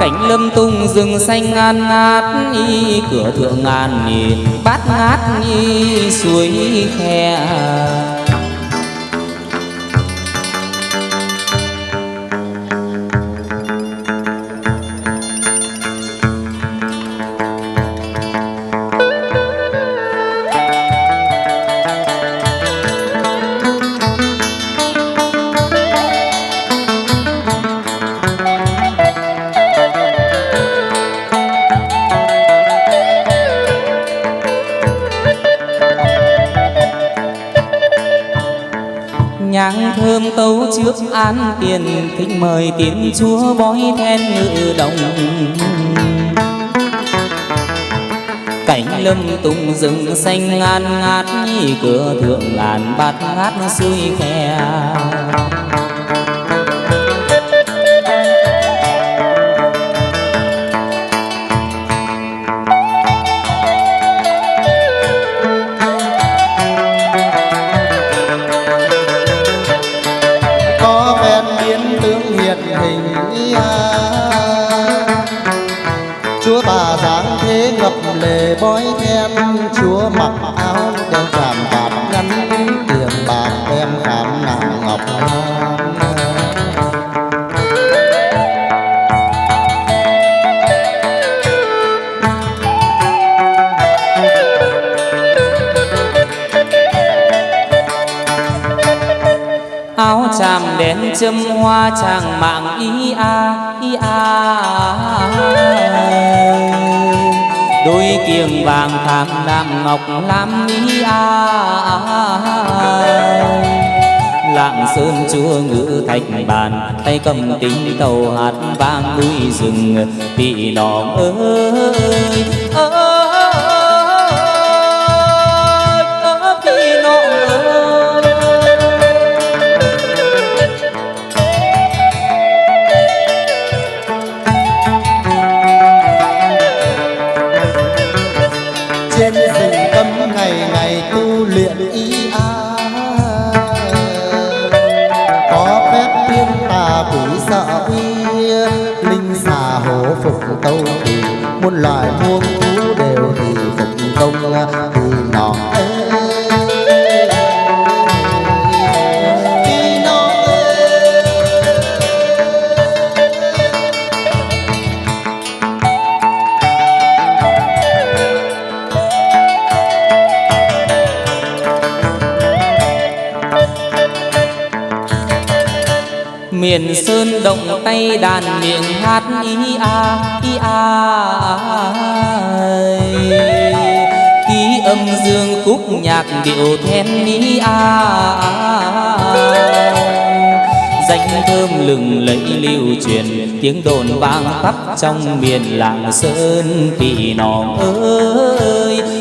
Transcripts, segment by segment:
cảnh lâm tung rừng xanh ngàn ngát y cửa thượng ngàn nhìn bát ngát y suối khe. Trước án tiền thỉnh mời tiền chúa bói then ngự đồng. Cảnh lâm tùng rừng xanh ngàn ngát như cửa thượng ngàn bát ngát xuôi khe. Chàng mạng ý a ý a. Đôi kiềng vàng tham đạm ngọc lam ý a. Lạng sơn chúa ngữ thạch bàn, tay cầm tính tàu hạt vang núi rừng bị nòng ơi. Đàn miệng hát ý a ý a ký âm dương khúc nhạc điệu then ý a danh thơm lừng lẫy lưu truyền, tiếng đồn vang khắp trong miền làng sơn kỳ nòng ơi.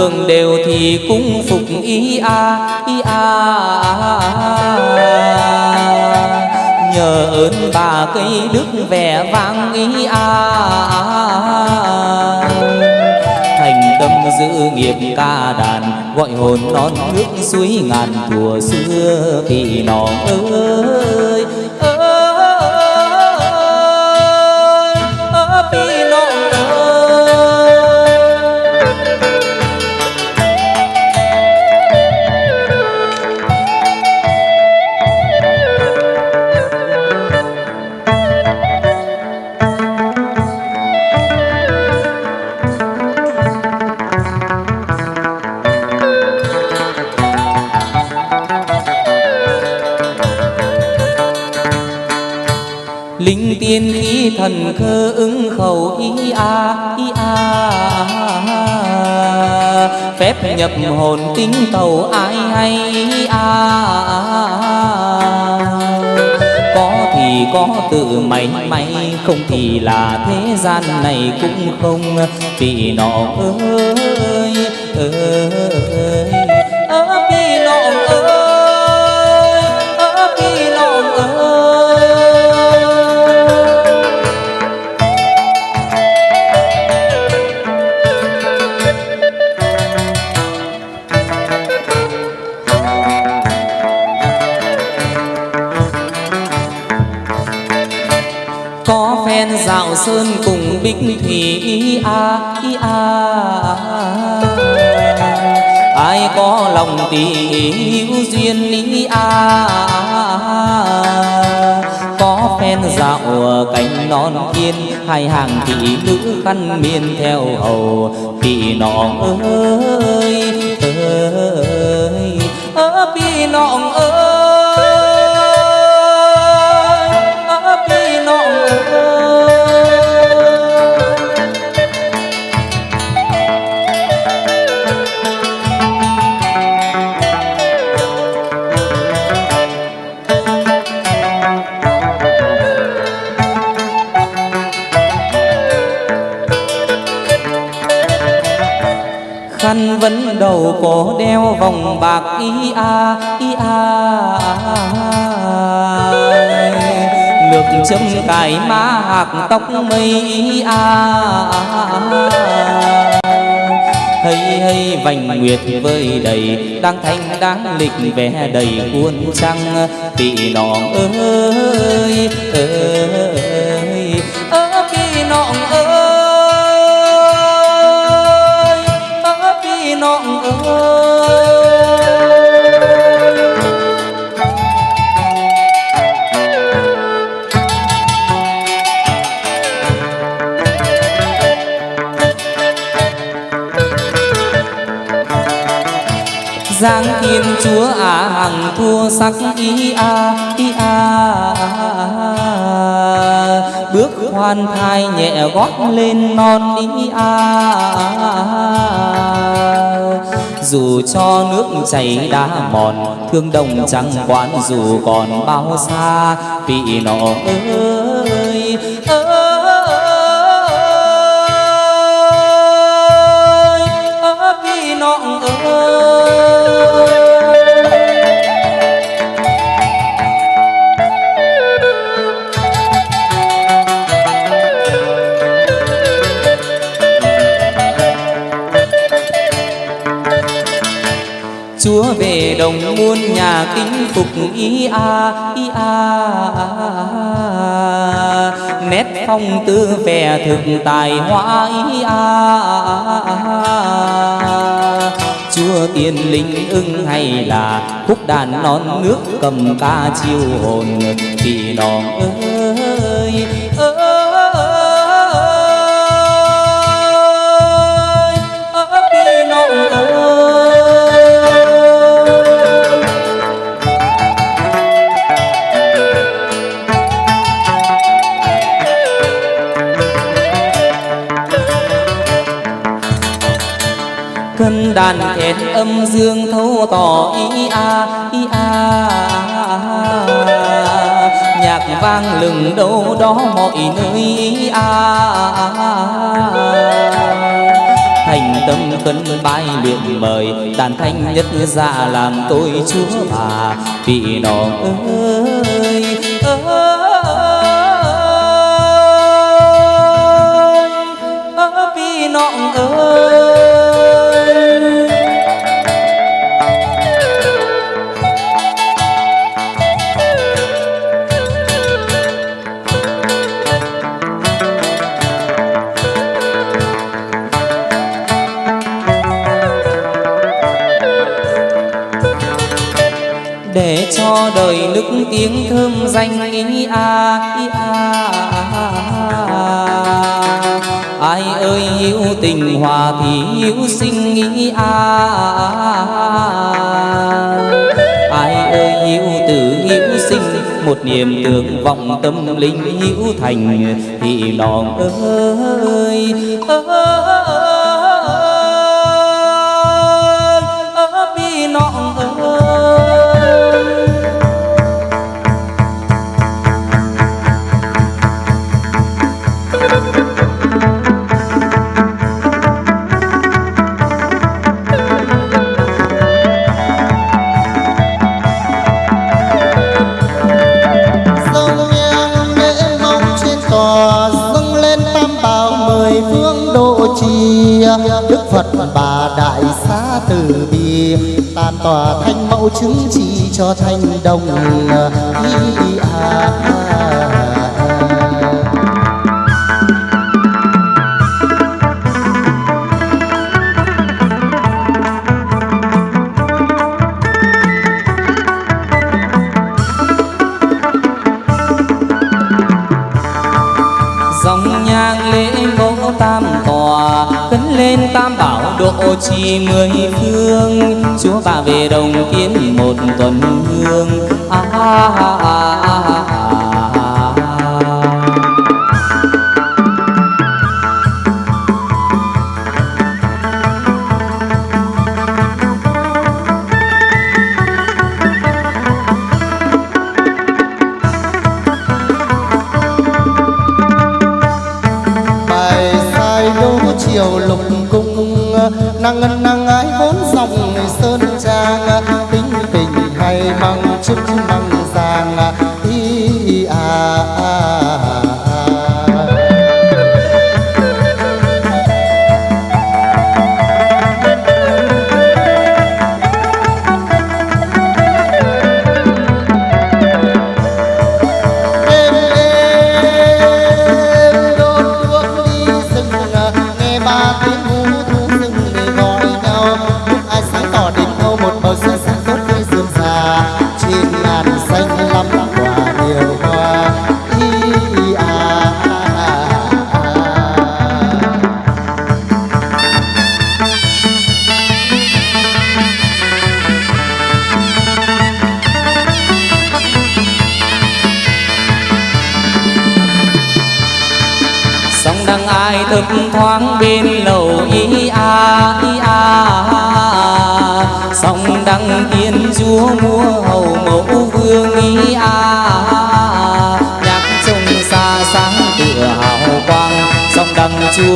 Thường đều thì cũng phục ý a ý a. Nhờ ơn bà cây đức vẻ vang ý a. Thành tâm giữ nghiệp ca đàn, gọi hồn non nước suối ngàn thùa xưa kỳ nọ ơi nhập hồn tính tàu ai hay à có thì có tự may may, không thì là thế gian này cũng không. Vì nọ ơi ơi đào sơn cùng bích thủy a i a. Ai có lòng tỉ hữu duyên lý a. Có phen dạo cánh non kiên hai hàng thị nữ khăn miên theo hầu thị nọ ơi ơi đầu cổ đeo vòng bạc y a y a. Lược châm cài má hạc tóc mây y a. Hay hay vành nguyệt vơi đầy, đang thanh đáng lịch vẻ đầy cuốn trăng. Tỷ nọ ơi ơi chúa à hằng thua sắc ý a ý a. Bước hoan thai nhẹ gót lên non ý a. Dù cho nước chảy đá mòn, thương đồng chẳng quán dù còn bao xa vị nọ ơi phục ý a ý a. Nét phong tư vẻ thực tài hoa ý a. Chúa tiên linh ưng hay là khúc đàn non nước cầm ca chiêu hồn vì đòn ơi đàn âm dương thâu tỏ ý a ý a. Nhạc vang lừng đâu đó mọi nơi ý a. Thành tâm cân bái luyện mời, đàn thanh nhất ra làm tôi chúa bà, vì nó ơi đời nức tiếng thơm danh ý, a ý a ai ơi yêu tình hòa thì yêu sinh ý, a ai ơi yêu tử yêu sinh, một niềm tưởng vọng tâm linh hữu thành, thì lòng ơi ơi ơi tòa thanh mẫu chứng chỉ cho thanh đồng ý à. dòng nhang lễ ngộ tam tòa cấn lên tam bảo độ trì mười phương Chúa bà về đồng kiến một tuần hương à, à, à, à.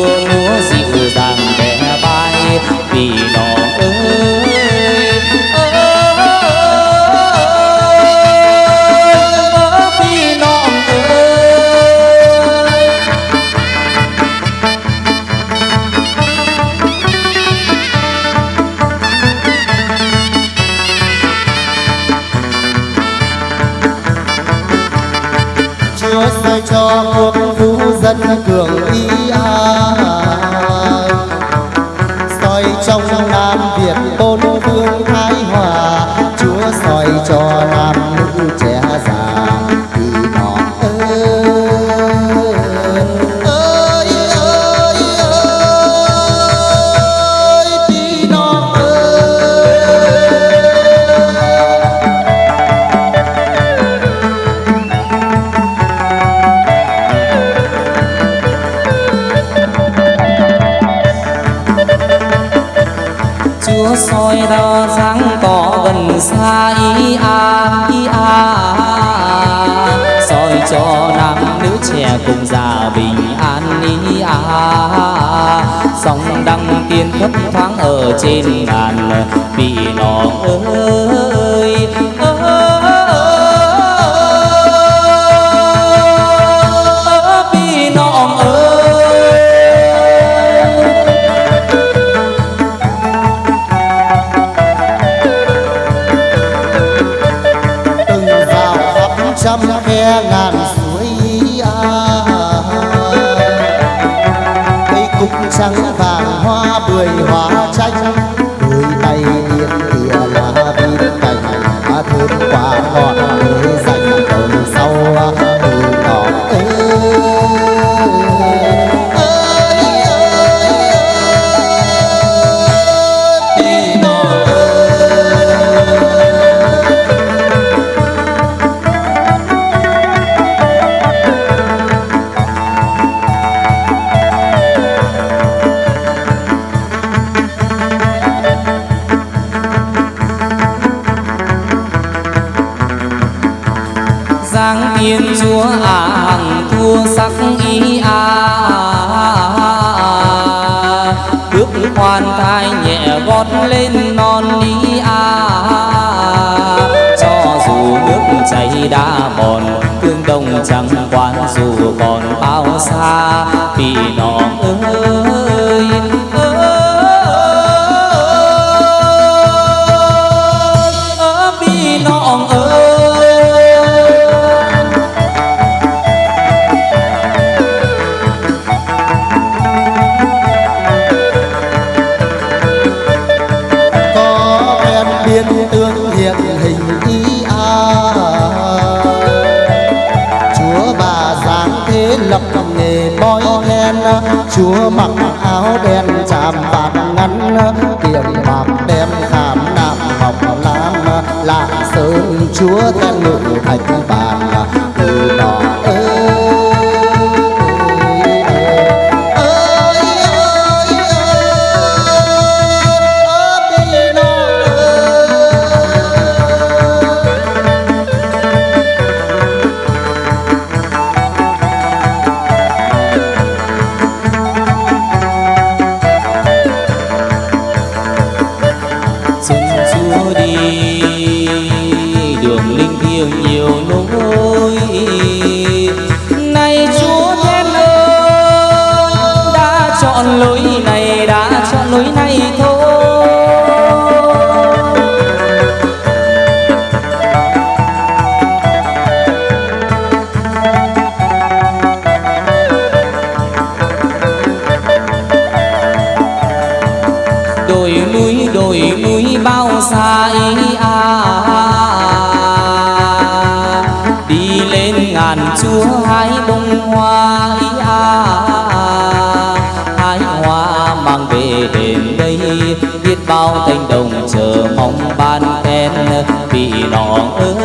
múa dịu dàng bé bay vì nó ơi. Cho quốc vũ dân cường Chúa soi đo sáng tỏ gần xa ý a ý a. Soi cho nam nữ trẻ cùng già bình an ý a. Sóng đăng tiên thấp thoáng ở trên bàn vì nó ơi trắng vàng hoa bưởi hoa chẳng quan dù còn bao xa. Vì nòng ơi vì nòng ơi. Có em biên tương hiện hình ý. chúa mặc áo đen chạm bạc ngắn kiềm bạc đem khảm nạm ngọc lam. Lạ sơn chúa tên ngự thạch bàn từ đó vì nó ơi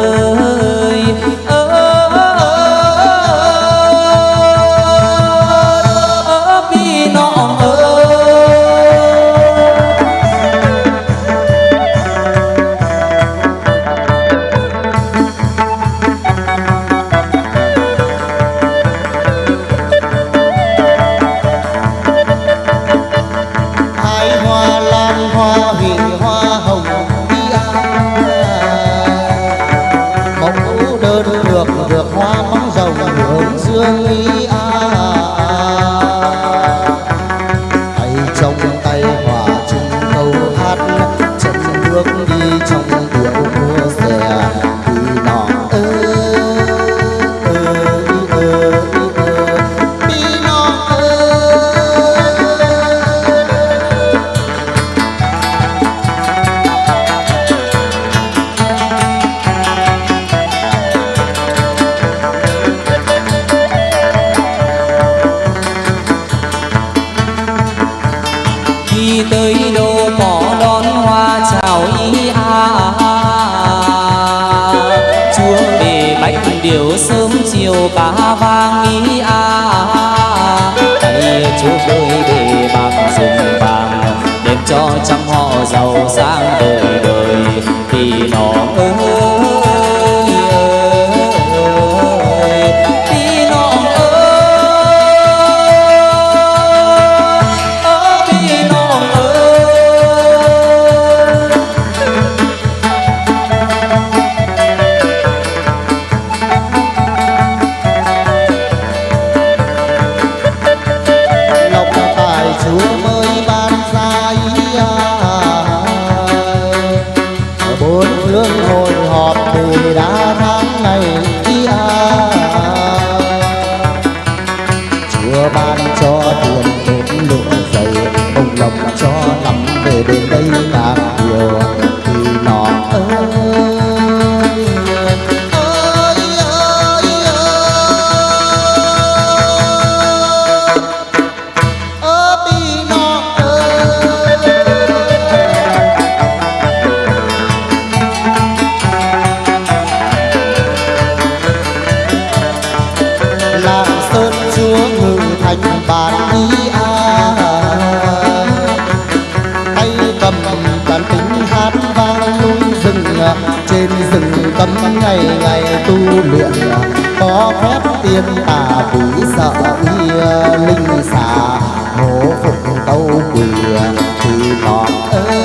thành bàn ý a à. tay cầm đàn tính hát vang núi rừng à, trên rừng cấm ngày ngày tu luyện à. có phép tiên tà quỷ sợ y linh xà, hổ phục tâu quỷ thì ngọt ơi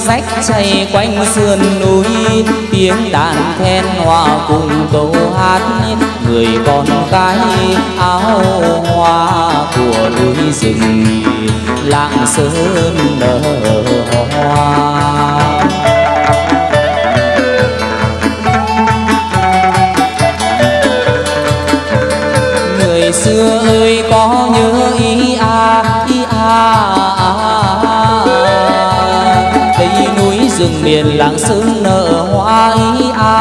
rách chảy quanh sườn núi, tiếng đàn then hòa cùng câu hát. Người con cái áo hoa của núi rừng, lạng sơn nở miền lãng sương nở hoa ý a.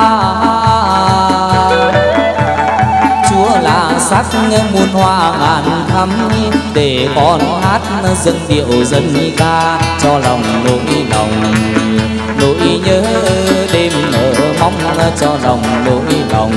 Chúa là sắc muôn hoa ngàn thắm để con hát dân điệu dân ca cho lòng nỗi lòng. Nỗi nhớ đêm ở mong cho lòng nỗi lòng.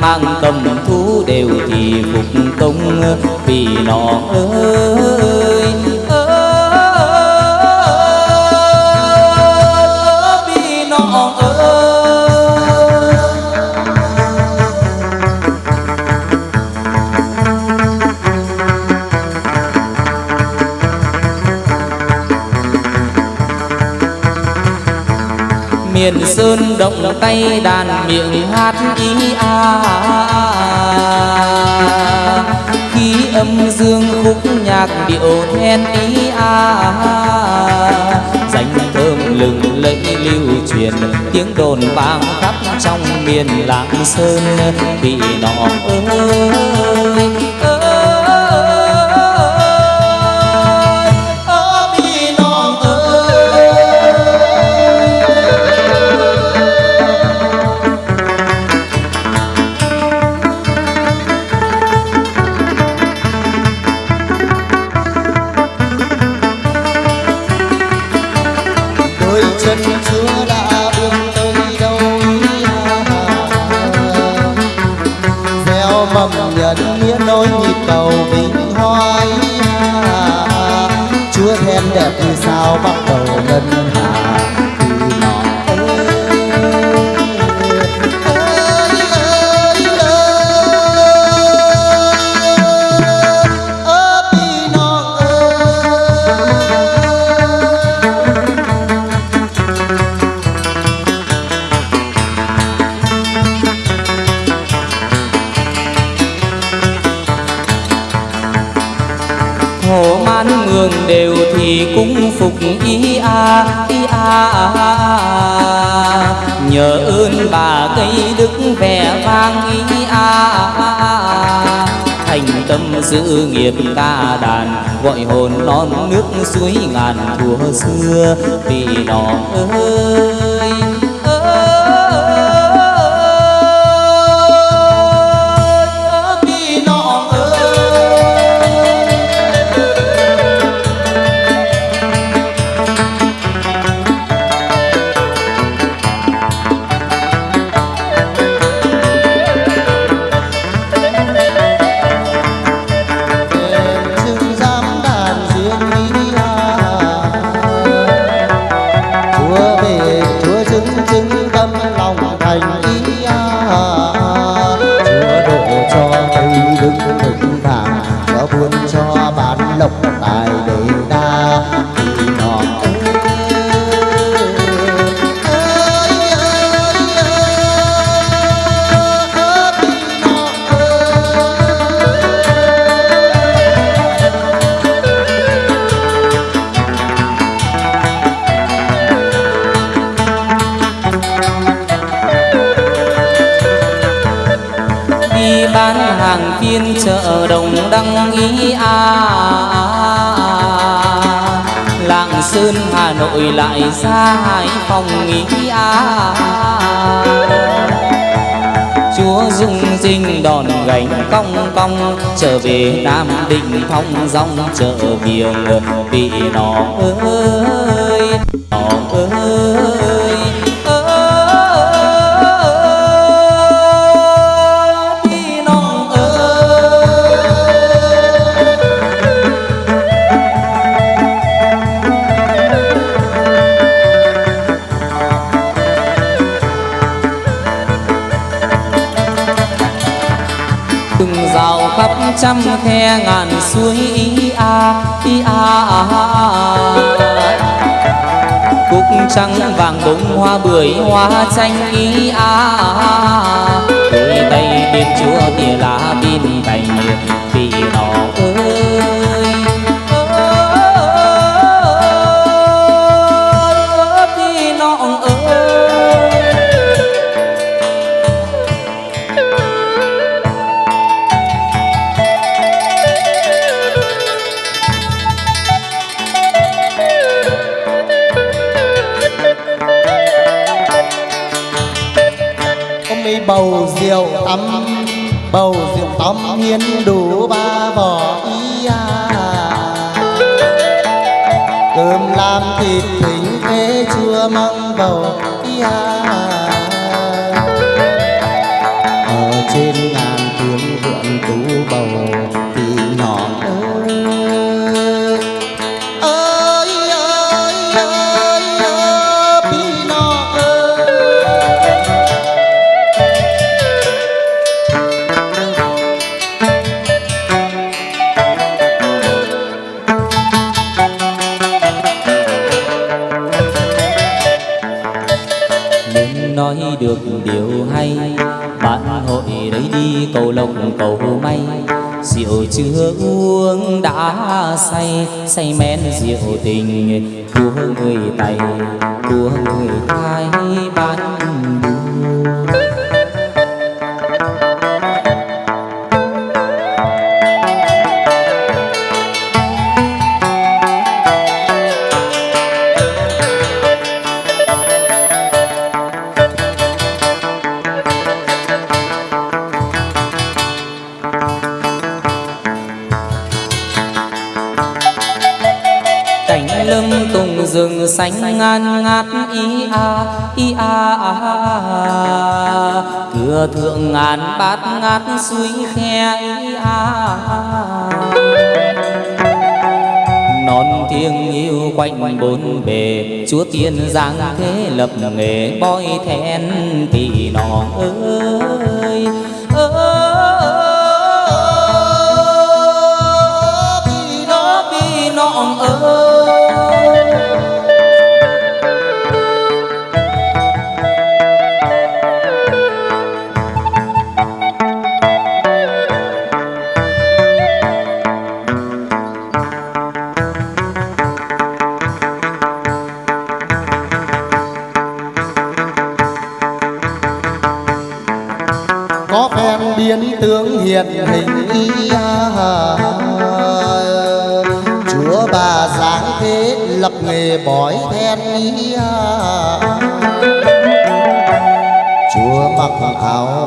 Mang tâm thú đều thì phục tùng vì nó ơi miền sơn động tay đàn miệng hát ý a. Khi âm dương khúc nhạc điệu then ý a. Danh thơm lừng lẫy lưu truyền, tiếng đồn vang khắp trong miền lạng sơn vì nó ơi. Dẫn nghĩa nối nhịp cầu vinh hoa chúa then đẹp như sao bằng a ý a nhờ ơn bà cây đức vẻ vang ý a. Thành tâm giữ nghiệp ca đàn, gọi hồn non nước suối ngàn thua xưa, vì nó ơi. Chợ đồng đăng ý a lạng sơn, hà nội lại ra hải phòng ý a. Chúa dung dinh đòn gánh cong cong, trở về nam định thong dong, chợ viềng bị nó ơi nó ơi. Trăm khe ngàn suối ý a ý a cúc trắng vàng bông hoa bưởi hoa chanh ý a đôi tay bên chúa tỉa lá bên cành nói được điều hay. Bạn hội đấy đi, cầu lộc, cầu may. Rượu chưa uống đã say say men rượu tình. Của người tày của người thái bán ý a a cửa thượng ngàn bát ngát suối khe ý a non thiêng yêu quanh bốn bề, chúa tiên giang thế lập nghề bói then thì nọ ơi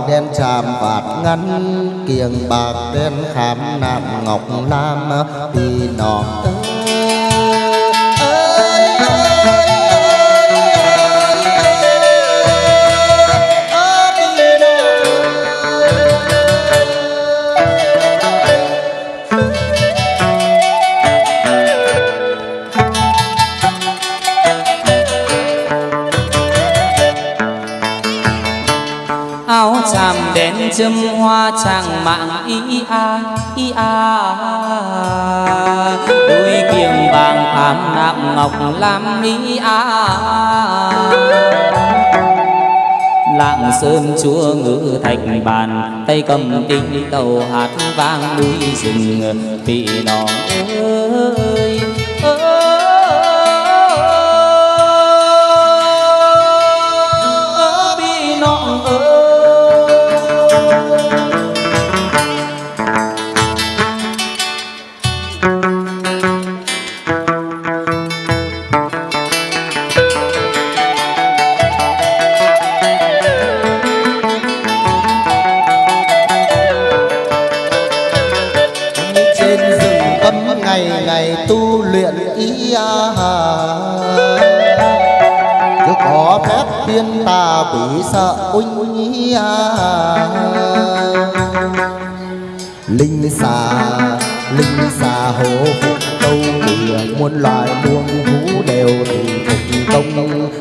đen tràm vạt ngắn kiềng bạc đen khám nạm ngọc lam đi nọ tới châm hoa chàng mạng y a y a. Đôi kiềng vàng khám nạm ngọc lam y a. Lạng sơn chúa ngữ thạch bàn, tay cầm kinh tàu hạt vang núi rừng. Vì nó ơi tỷ sợ unh ý à. linh xà linh xà hổ phục tâu đường muôn loài muôn thú đều thì phục công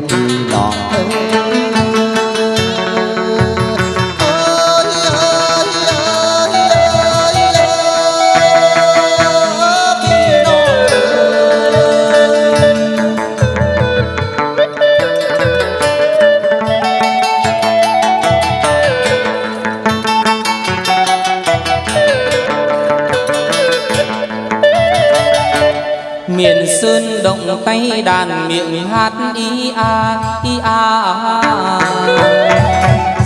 tay đàn miệng hát y a y a.